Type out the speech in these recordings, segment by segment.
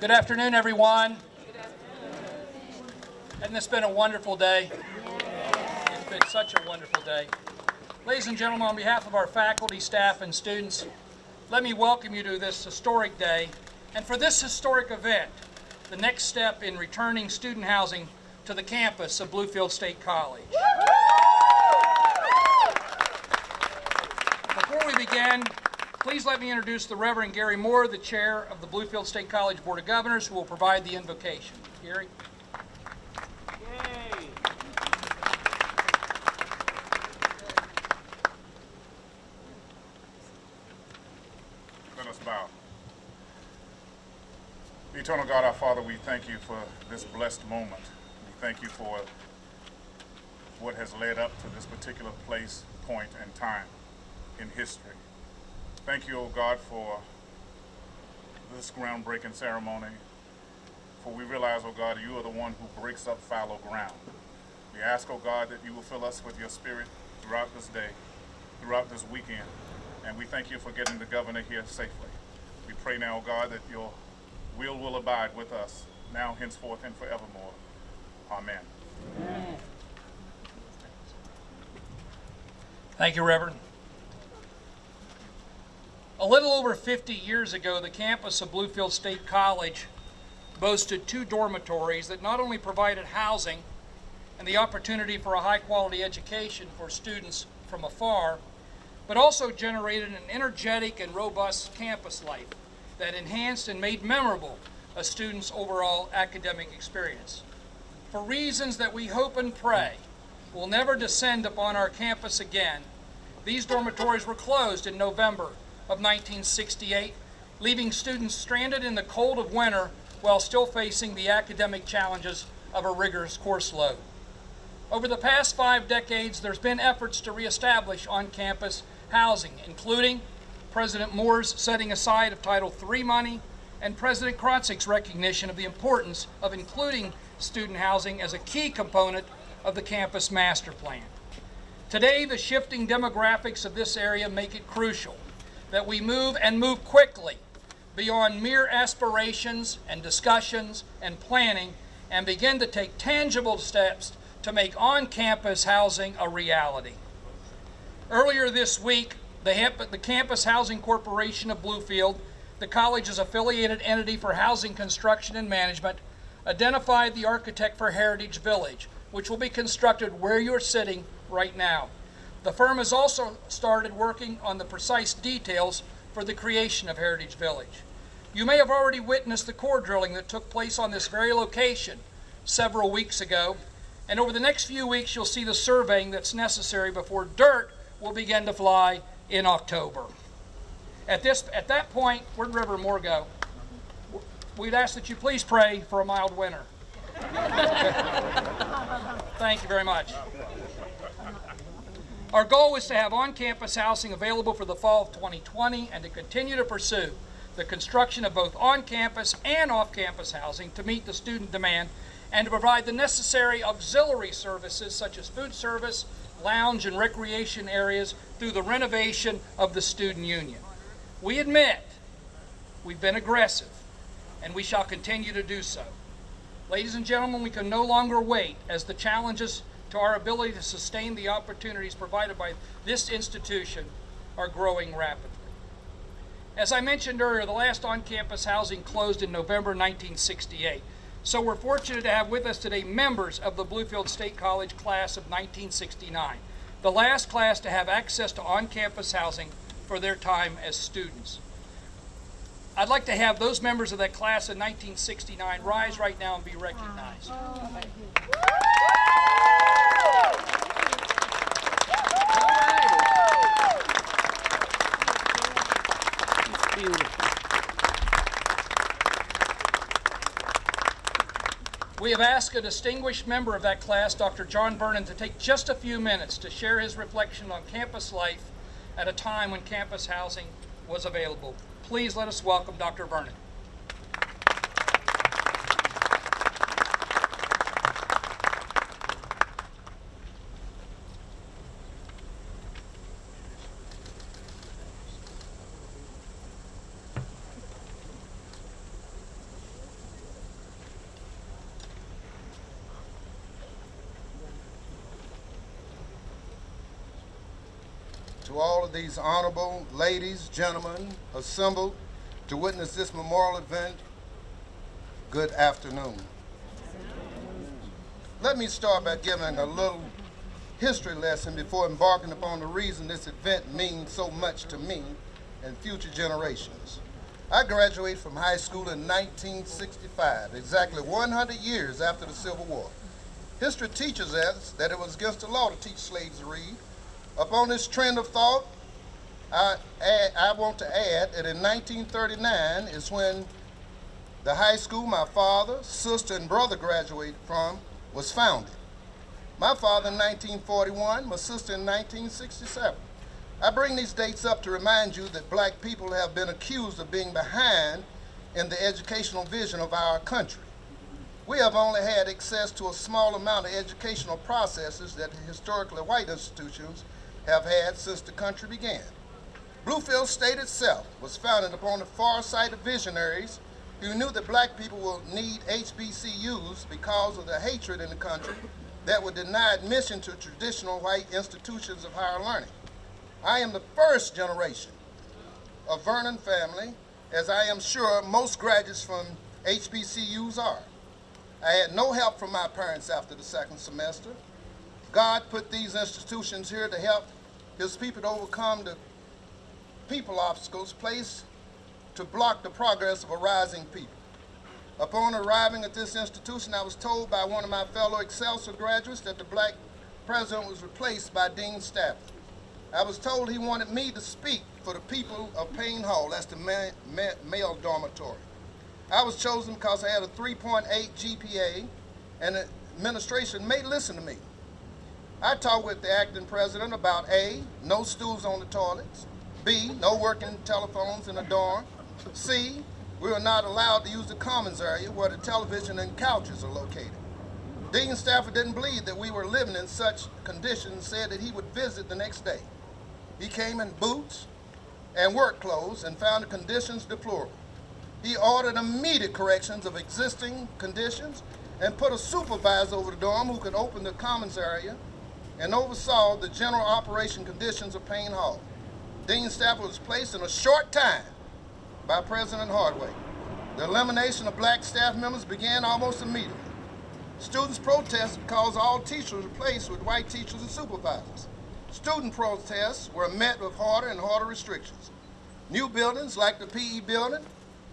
Good afternoon, everyone. Hasn't this been a wonderful day? It's been such a wonderful day. Ladies and gentlemen, on behalf of our faculty, staff, and students, let me welcome you to this historic day. And for this historic event, the next step in returning student housing to the campus of Bluefield State College. Before we begin, please let me introduce the Reverend Gary Moore, the chair of the Bluefield State College Board of Governors, who will provide the invocation. Gary? Let us bow. Eternal God, our Father, we thank you for this blessed moment. We thank you for what has led up to this particular place, point, and time in history. Thank you, O God, for this groundbreaking ceremony. For we realize, O God, you are the one who breaks up fallow ground. We ask, O God, that you will fill us with your spirit throughout this day, throughout this weekend. And we thank you for getting the governor here safely. We pray now, O God, that your will will abide with us now, henceforth, and forevermore. Amen. Thank you, Reverend. A little over 50 years ago, the campus of Bluefield State College boasted two dormitories that not only provided housing and the opportunity for a high quality education for students from afar, but also generated an energetic and robust campus life that enhanced and made memorable a student's overall academic experience. For reasons that we hope and pray will never descend upon our campus again, these dormitories were closed in November of 1968, leaving students stranded in the cold of winter while still facing the academic challenges of a rigorous course load. Over the past five decades, there's been efforts to reestablish on-campus housing, including President Moore's setting aside of Title III money and President Krotseng's recognition of the importance of including student housing as a key component of the campus master plan. Today, the shifting demographics of this area make it crucial that we move and move quickly beyond mere aspirations and discussions and planning and begin to take tangible steps to make on-campus housing a reality. Earlier this week, the, the, Campus Housing Corporation of Bluefield, the college's affiliated entity for housing construction and management, identified the architect for Heritage Village, which will be constructed where you're sitting right now. The firm has also started working on the precise details for the creation of Heritage Village. You may have already witnessed the core drilling that took place on this very location several weeks ago, and over the next few weeks you'll see the surveying that's necessary before dirt will begin to fly in October. At, this, at that point, where'd Reverend Moore go? We'd ask that you please pray for a mild winter. Thank you very much. Our goal is to have on-campus housing available for the fall of 2020 and to continue to pursue the construction of both on-campus and off-campus housing to meet the student demand and to provide the necessary auxiliary services such as food service, lounge, and recreation areas through the renovation of the student union. We admit we've been aggressive and we shall continue to do so. Ladies and gentlemen, we can no longer wait as the challenges to our ability to sustain the opportunities provided by this institution are growing rapidly. As I mentioned earlier, the last on-campus housing closed in November 1968. So we're fortunate to have with us today members of the Bluefield State College class of 1969, the last class to have access to on-campus housing for their time as students. I'd like to have those members of that class of 1969 rise right now and be recognized. We have asked a distinguished member of that class, Dr. John Vernon, to take just a few minutes to share his reflection on campus life at a time when campus housing was available. Please let us welcome Dr. Vernon. All of these honorable ladies, gentlemen assembled to witness this memorial event, good afternoon. Let me start by giving a little history lesson before embarking upon the reason this event means so much to me and future generations. I graduated from high school in 1965, exactly 100 years after the Civil War. History teaches us that it was against the law to teach slaves to read. Upon this trend of thought, I, add, I want to add that in 1939 is when the high school my father, sister, and brother graduated from was founded. My father in 1941, my sister in 1967. I bring these dates up to remind you that black people have been accused of being behind in the educational vision of our country. We have only had access to a small amount of educational processes that historically white institutions have had since the country began. Bluefield State itself was founded upon the far-sighted visionaries who knew that black people will need HBCUs because of the hatred in the country that would deny admission to traditional white institutions of higher learning. I am the first generation of Vernon family, as I am sure most graduates from HBCUs are. I had no help from my parents after the second semester. God put these institutions here to help his people to overcome the people obstacles placed to block the progress of a rising people. Upon arriving at this institution, I was told by one of my fellow Excelsior graduates that the black president was replaced by Dean Stafford. I was told he wanted me to speak for the people of Payne Hall, that's the ma ma male dormitory. I was chosen because I had a 3.8 GPA and the administration may listen to me. I talked with the acting president about A, no stools on the toilets, B, no working telephones in the dorm, C, we were not allowed to use the commons area where the television and couches are located. Dean Stafford didn't believe that we were living in such conditions said that he would visit the next day. He came in boots and work clothes and found the conditions deplorable. He ordered immediate corrections of existing conditions and put a supervisor over the dorm who could open the commons area and oversaw the general operation conditions of Payne Hall. Dean Stafford was placed in a short time by President Hardway. The elimination of black staff members began almost immediately. Students protested because all teachers were replaced with white teachers and supervisors. Student protests were met with harder and harder restrictions. New buildings like the PE building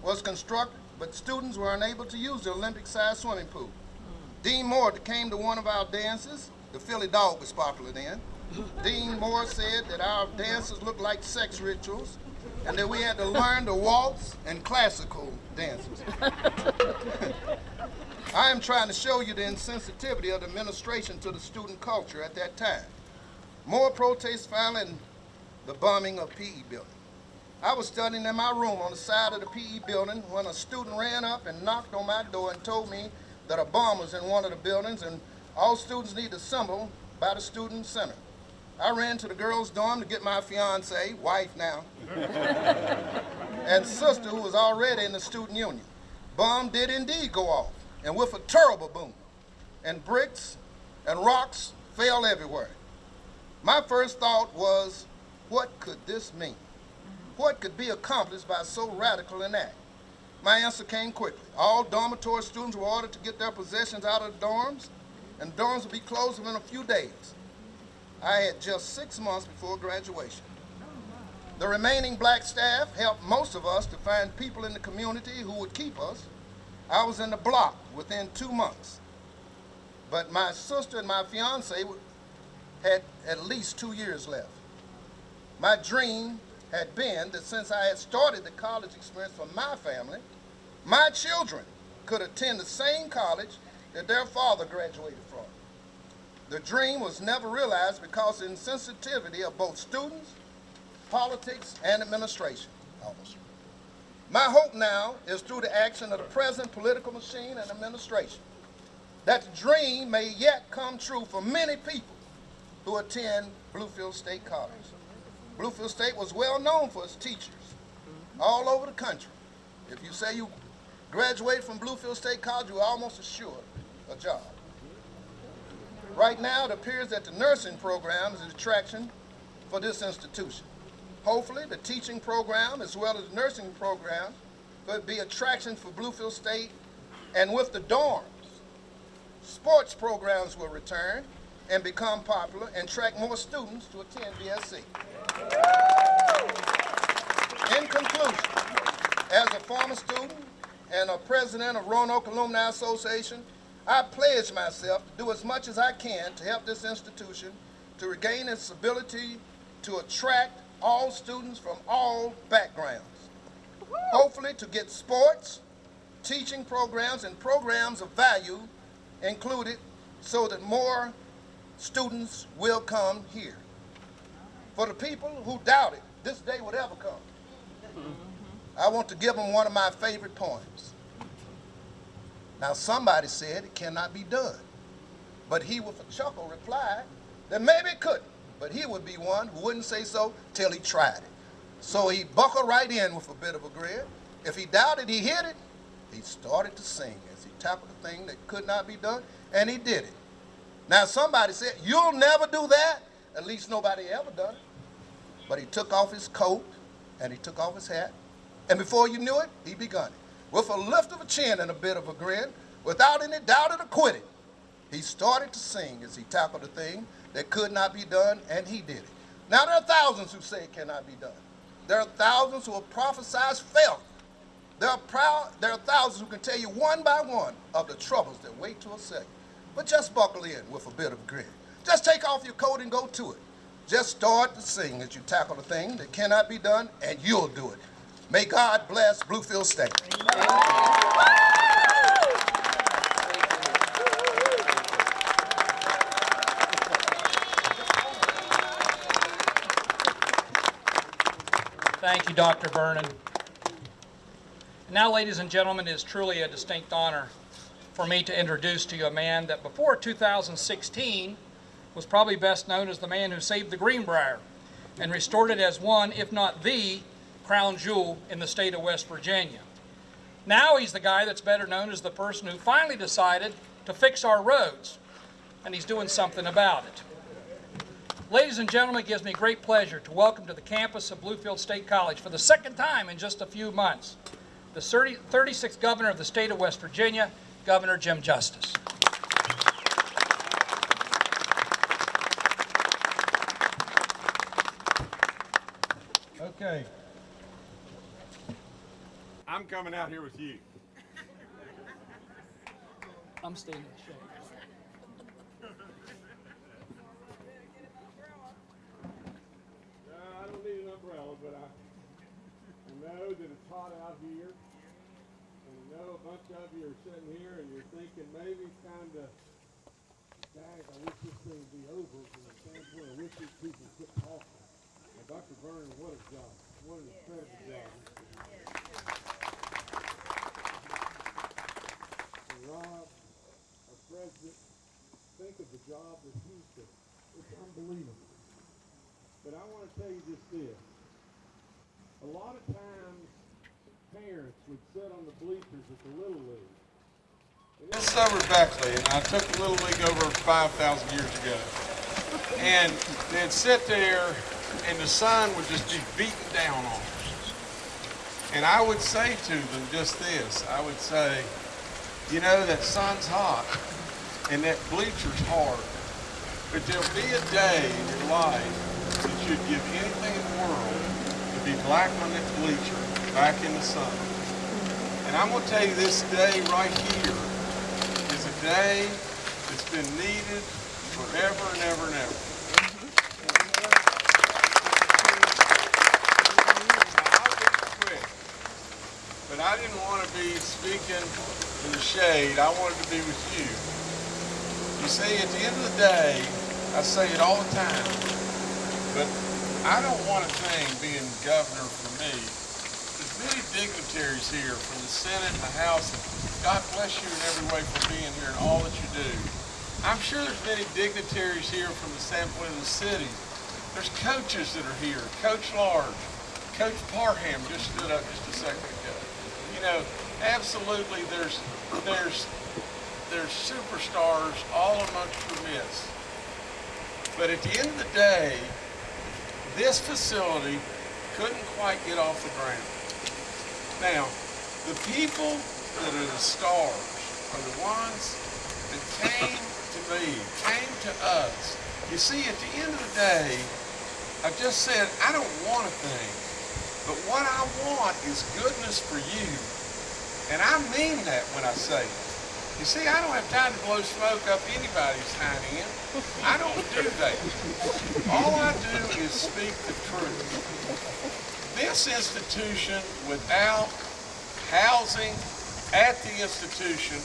was constructed, but students were unable to use the Olympic-sized swimming pool. Dean Moore came to one of our dances. The Philly dog was popular then. Dean Moore said that our dances looked like sex rituals and that we had to learn to waltz and classical dances. I am trying to show you the insensitivity of the administration to the student culture at that time. More protests following the bombing of PE building. I was studying in my room on the side of the PE building when a student ran up and knocked on my door and told me that a bomb was in one of the buildings and all students need to assemble by the student center. I ran to the girls' dorm to get my fiance, wife now, and sister who was already in the student union. Bomb did indeed go off, and with a terrible boom, and bricks and rocks fell everywhere. My first thought was, what could this mean? What could be accomplished by so radical an act? My answer came quickly. All dormitory students were ordered to get their possessions out of the dorms, and dorms will be closed within a few days. I had just six months before graduation. The remaining black staff helped most of us to find people in the community who would keep us. I was in the block within two months. But my sister and my fiance had at least two years left. My dream had been that since I had started the college experience for my family, my children could attend the same college that their father graduated from. The dream was never realized because of insensitivity of both students, politics, and administration. My hope now is through the action of the present political machine and administration that the dream may yet come true for many people who attend Bluefield State College. Bluefield State was well known for its teachers all over the country. If you say you graduated from Bluefield State College, you're almost assured a job. Right now, it appears that the nursing program is an attraction for this institution. Hopefully, the teaching program as well as the nursing program could be attraction for Bluefield State and with the dorms. Sports programs will return and become popular and attract more students to attend BSC. In conclusion, as a former student and a president of Roanoke Alumni Association, I pledge myself to do as much as I can to help this institution to regain its ability to attract all students from all backgrounds. Hopefully to get sports, teaching programs, and programs of value included so that more students will come here. For the people who doubted this day would ever come, I want to give them one of my favorite poems. Now, somebody said it cannot be done, but he with a chuckle replied that maybe it couldn't, but he would be one who wouldn't say so till he tried it. So he buckled right in with a bit of a grin. If he doubted he hit it, he started to sing as he tackled the thing that could not be done, and he did it. Now, somebody said, You'll never do that. At least nobody ever done it. But he took off his coat and he took off his hat, and before you knew it, he begun it. With a lift of a chin and a bit of a grin, without any doubt or quitting, he started to sing as he tackled a thing that could not be done, and he did it. Now, there are thousands who say it cannot be done. There are thousands who have prophesied failure. There are, proud, there are thousands who can tell you one by one of the troubles that wait to assail you. But just buckle in with a bit of grit. Just take off your coat and go to it. Just start to sing as you tackle the thing that cannot be done, and you'll do it. May God bless Bluefield State. Thank you, Dr. Vernon. Now, ladies and gentlemen, it is truly a distinct honor for me to introduce to you a man that before 2016 was probably best known as the man who saved the Greenbrier and restored it as one, if not the, crown jewel in the state of West Virginia. Now he's the guy that's better known as the person who finally decided to fix our roads, and he's doing something about it. Ladies and gentlemen, it gives me great pleasure to welcome to the campus of Bluefield State College for the second time in just a few months, the 30 36th governor of the state of West Virginia, Governor Jim Justice. Okay. I'm coming out here with you. I'm staying in the shade. I don't need an umbrella, but I, I know that it's hot out here. And I know a bunch of you are sitting here and you're thinking maybe it's kind of, dang, I wish this thing would be over from the standpoint, I wish these people quit talking. Now, Dr. Vernon, what a job. What an incredible job. And Rob, our president, think of the job that he's doing. It's unbelievable. But I want to tell you just this. A lot of times, parents would sit on the bleachers at the Little League. This summer Beckley, and I took the Little League over 5,000 years ago. And they'd sit there, and the sun would just be beating down on us. And I would say to them just this. I would say, you know, that sun's hot, and that bleacher's hard. But there'll be a day in your life that you'd give anything in the world to be black on that bleacher, back in the sun. And I'm going to tell you this day right here is a day that's been needed forever and ever and ever. But I didn't want to be speaking in the shade. I wanted to be with you. You see, at the end of the day, I say it all the time, but I don't want a thing being governor for me. There's many dignitaries here from the Senate and the House, God bless you in every way for being here and all that you do. I'm sure there's many dignitaries here from the standpoint of the city. There's coaches that are here. Coach Large, Coach Parham just stood up just a second ago. You know, absolutely there's there's there's superstars all amongst your midst. But at the end of the day, this facility couldn't quite get off the ground. Now, the people that are the stars are the ones that came to me, came to us. You see, at the end of the day, I just said, I don't want a thing, but what I want is goodness for you. And I mean that when I say it. You see, I don't have time to blow smoke up anybody's hind end. I don't do that. All I do is speak the truth. This institution, without housing at the institution,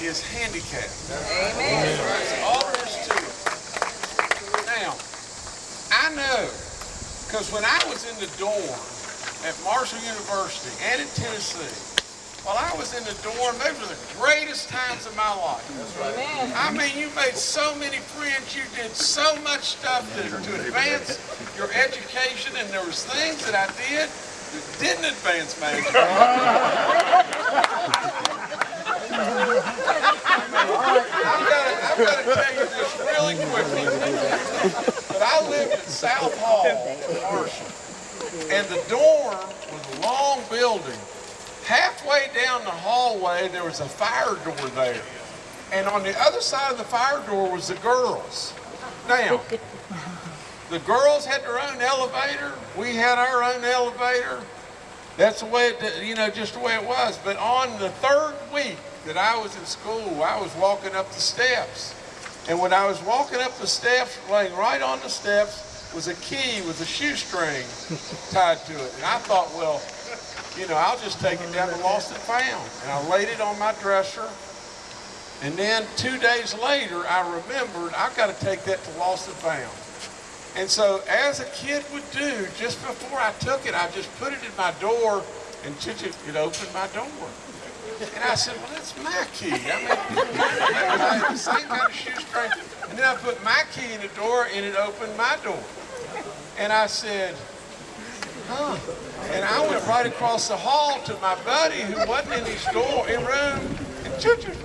is handicapped. Amen. That's all there is to it. Now, I know, because when I was in the dorm at Marshall University and at Tennessee, while I was in the dorm, those were the greatest times of my life. I mean, you made so many friends, you did so much stuff to, to advance your education, and there was things that I did that didn't advance my education. I've got to, I've got to tell you this really quickly. But I lived in South Hall, Marshall, and the dorm was a long building. Halfway down the hallway, there was a fire door there. And on the other side of the fire door was the girls. Now, the girls had their own elevator. We had our own elevator. That's the way, it, you know, just the way it was. But on the third week that I was in school, I was walking up the steps. And when I was walking up the steps, laying right on the steps was a key with a shoestring tied to it. And I thought, well, you know, I'll just take it down to Lost and Found. And I laid it on my dresser. And then two days later, I remembered I've got to take that to Lost and Found. And so, as a kid would do, just before I took it, I just put it in my door, and it opened my door. And I said, well, that's my key. I mean, I the same kind of shoestring. And then I put my key in the door, and it opened my door. And I said, huh. And I went right across the hall to my buddy who wasn't in his door, in room, and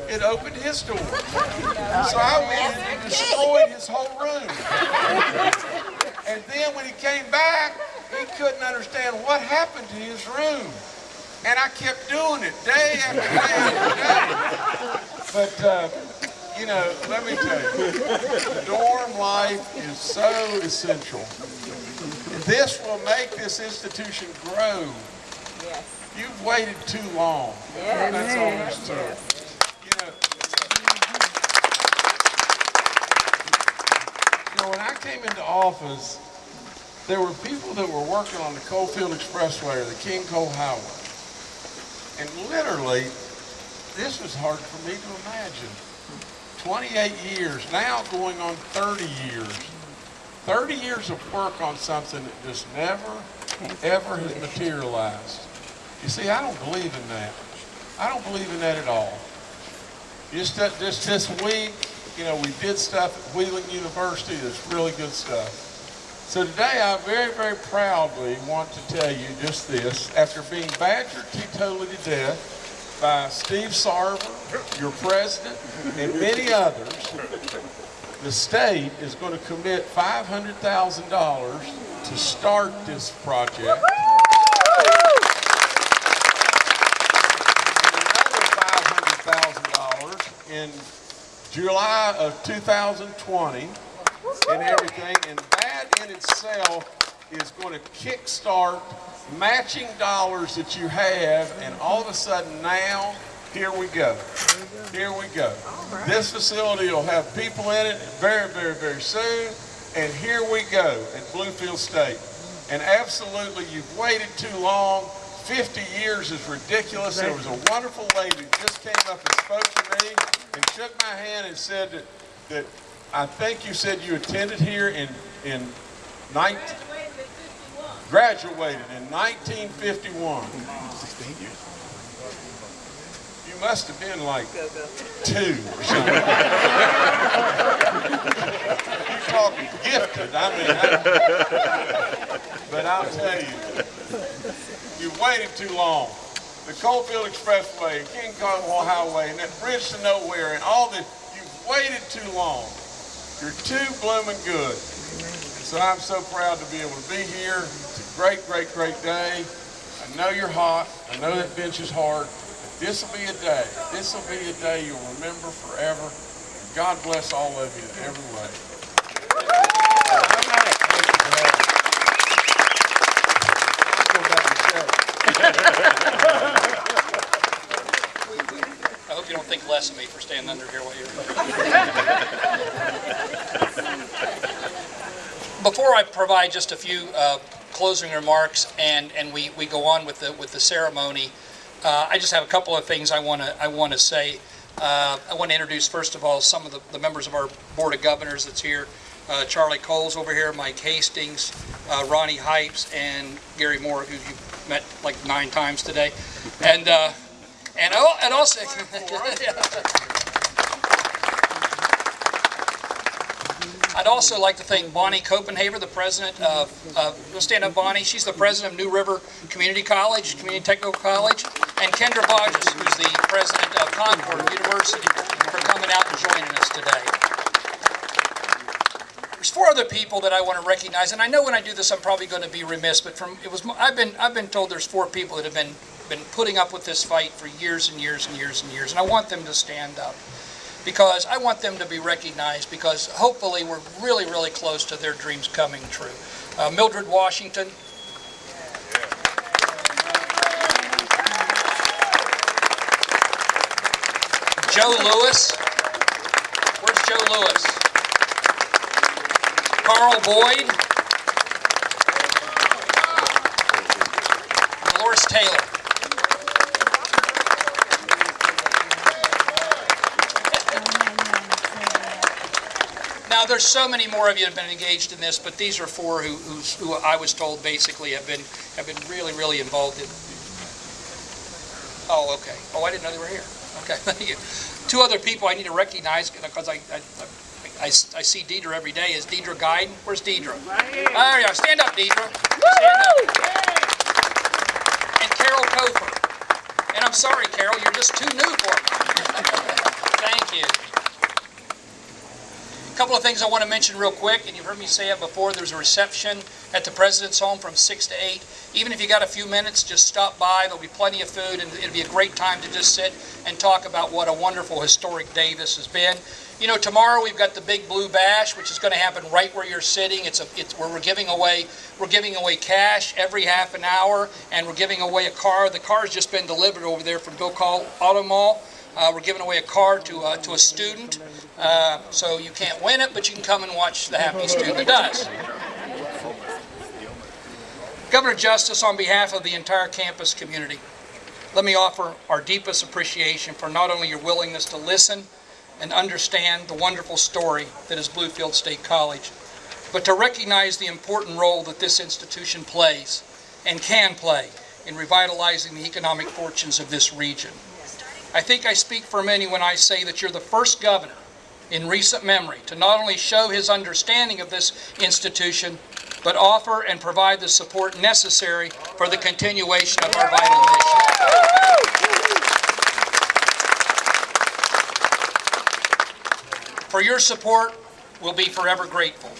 it opened his door. So I went and destroyed his whole room. And then when he came back, he couldn't understand what happened to his room. And I kept doing it day after day after day. But, uh, you know, let me tell you, dorm life is so essential. This will make this institution grow. Yes. You've waited too long. Yes. That's all there's to it. You know, you know, when I came into office, there were people that were working on the Coalfield Expressway or the King Coal Highway. And literally, this was hard for me to imagine. 28 years, now going on 30 years. 30 years of work on something that just never, ever has materialized. You see, I don't believe in that. I don't believe in that at all. Just, that- just this week, you know, we did stuff at Wheeling University that's really good stuff. So today I very, very proudly want to tell you just this. After being badgered teetotally to death by Steve Sarver, your president, and many others, the state is going to commit $500,000 to start this project. Another $500,000 in July of 2020 and everything. And that in itself is going to kickstart matching dollars that you have. And all of a sudden now, here we go. Here we go. This facility will have people in it very, very, very soon. And here we go at Bluefield State. And absolutely, you've waited too long. 50 years is ridiculous. There was a wonderful lady that just came up and spoke to me and shook my hand and said that, that I think you said you attended here in, in 19, graduated in 1951. You must have been like two or something. you talking gifted, I mean, I- but I'll tell you, you waited too long. The Coalfield Expressway, King Cottonwood Highway, and that bridge to nowhere, and all this, you've waited too long. You're too blooming good. So So I'm so proud to be able to be here. It's a great, great, great day. I know you're hot. I know that bench is hard. This will be a day. This will be a day you'll remember forever. God bless all of you in every way. I hope you don't think less of me for standing under here while you're. Before I provide just a few uh, closing remarks and, and we, we go on with the, with the ceremony, uh, I just have a couple of things I want to, I want to say. Uh, I want to introduce, first of all, some of the, the members of our Board of Governors that's here. Uh, Charlie Coles over here, Mike Hastings, uh, Ronnie Hypes, and Gary Moore, who you've met like nine times today. And, uh, and, al- and also, I'd also like to thank Bonnie Copenhaver, the president of, you'll stand up, Bonnie, she's the president of New River Community College, Community Technical College, and Kendra Boggess, who's the president of Concord University, for coming out and joining us today. There's four other people that I want to recognize, and I know when I do this, I'm probably going to be remiss, but from, it was, I've been, I've been told there's four people that have been, been putting up with this fight for years and years and years and years, and I want them to stand up. Because I want them to be recognized, because hopefully we're really, really close to their dreams coming true. Uh, Mildred Washington. Joe Lewis. Where's Joe Lewis? Carl Boyd. Dolores Taylor. Now, there's so many more of you have been engaged in this, but these are four who, who I was told basically have been, have been really, really involved in. Oh, okay. Oh, I didn't know they were here. Okay, thank you. Two other people I need to recognize, because I, I, I, I see Deidre every day, is Deidre Guyton. Where's Deidre? There you are. Stand up, Deidre. Stand up. And Carol Cofer. And I'm sorry, Carol, you're just too new for me. Thank you. A Couple of things I want to mention real quick, and you've heard me say it before, there's a reception at the President's Home from 6 to 8. Even if you got a few minutes, just stop by, there'll be plenty of food, and it'll be a great time to just sit and talk about what a wonderful historic day this has been. You know, tomorrow we've got the Big Blue Bash, which is going to happen right where you're sitting. It's a, it's, where we're giving away, we're giving away cash every half an hour, and we're giving away a car. The car's just been delivered over there from Bill Cole Auto Mall. Uh, we're giving away a car to, uh, to a student, uh, so you can't win it, but you can come and watch the happy student does. Governor Justice, on behalf of the entire campus community, let me offer our deepest appreciation for not only your willingness to listen and understand the wonderful story that is Bluefield State College, but to recognize the important role that this institution plays and can play in revitalizing the economic fortunes of this region. I think I speak for many when I say that you're the first governor in recent memory to not only show his understanding of this institution, but offer and provide the support necessary for the continuation of our vital mission. For your support, we'll be forever grateful.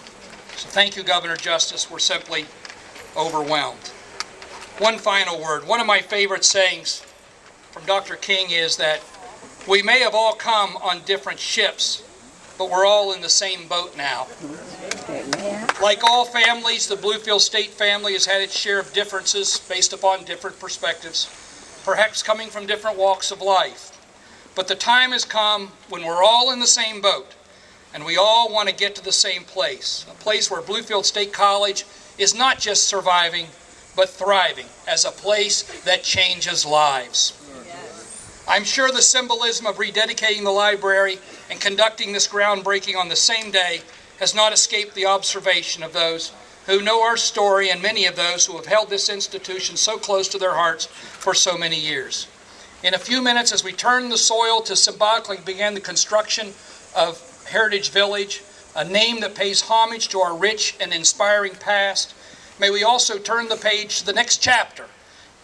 So thank you, Governor Justice. We're simply overwhelmed. One final word. One of my favorite sayings from Dr. King is that we may have all come on different ships, but we're all in the same boat now. Like all families, the Bluefield State family has had its share of differences based upon different perspectives, perhaps coming from different walks of life. But the time has come when we're all in the same boat, and we all want to get to the same place, a place where Bluefield State College is not just surviving, but thriving as a place that changes lives. I'm sure the symbolism of rededicating the library and conducting this groundbreaking on the same day has not escaped the observation of those who know our story and many of those who have held this institution so close to their hearts for so many years. In a few minutes, as we turn the soil to symbolically begin the construction of Heritage Village, a name that pays homage to our rich and inspiring past, may we also turn the page to the next chapter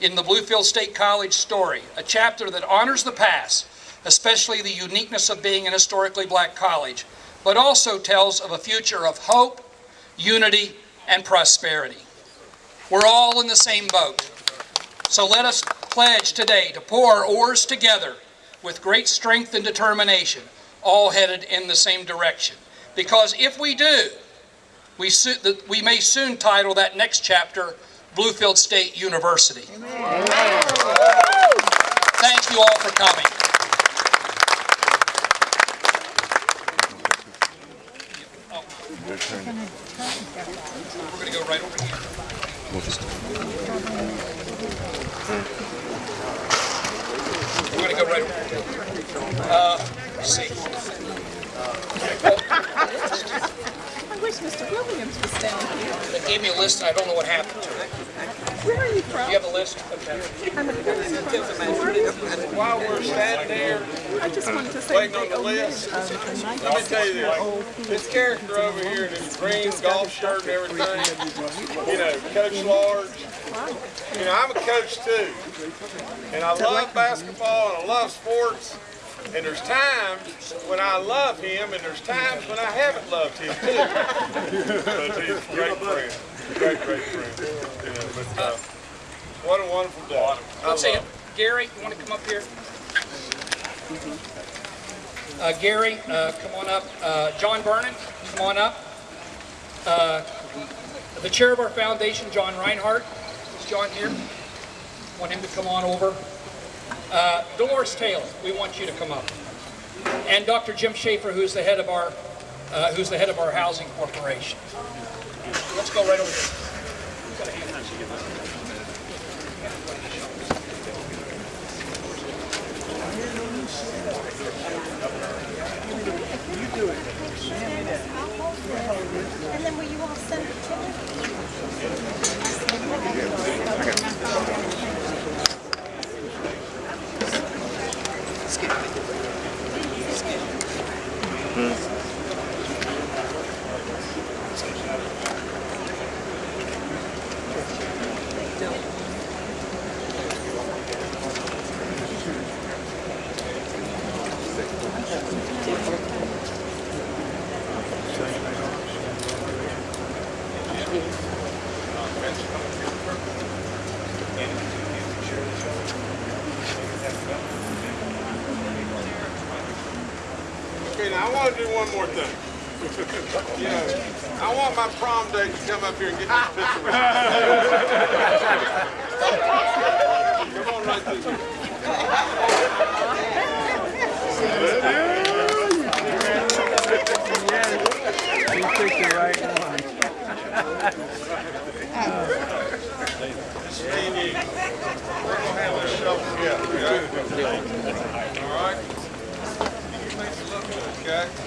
in the Bluefield State College story, a chapter that honors the past, especially the uniqueness of being an historically black college, but also tells of a future of hope, unity, and prosperity. We're all in the same boat. So let us pledge today to pull our oars together with great strength and determination, all headed in the same direction. Because if we do, we, we may soon title that next chapter Bluefield State University. Thank you all for coming. We're going to go right over here. We're going to go right over here. Uh, see. I wish Mr. Williams was down here. They gave me a list, and I don't know what happened to it. Where are you from? Do you have a list? Okay. I'm a person from While we're standing there, I just wanted to say Waiting they on the list. of the let me tell you this. This character over here in his green golf shirt and everything, you know, Coach Large. You know, I'm a coach too. And I love basketball and I love sports. And there's times when I love him and there's times when I haven't loved him too. But he's a great friend. Great, great friend. You know, but, uh, what a wonderful day. I Let's see, love it. Gary, you want to come up here? Uh, Gary, uh, come on up. Uh, John Vernon, come on up. Uh, the chair of our foundation, John Reinhardt, is John here? Want him to come on over. Uh, Dolores Taylor, we want you to come up. And Dr. Jim Schaefer, who's the head of our, uh, who's the head of our housing corporation. Let's go right over here. And then will you all send it to me? Want to do one more thing. You know, I want my prom date to come up here and get this picture with you. Come on right through here. Stevie, we're gonna have a together, okay? All right? Okay?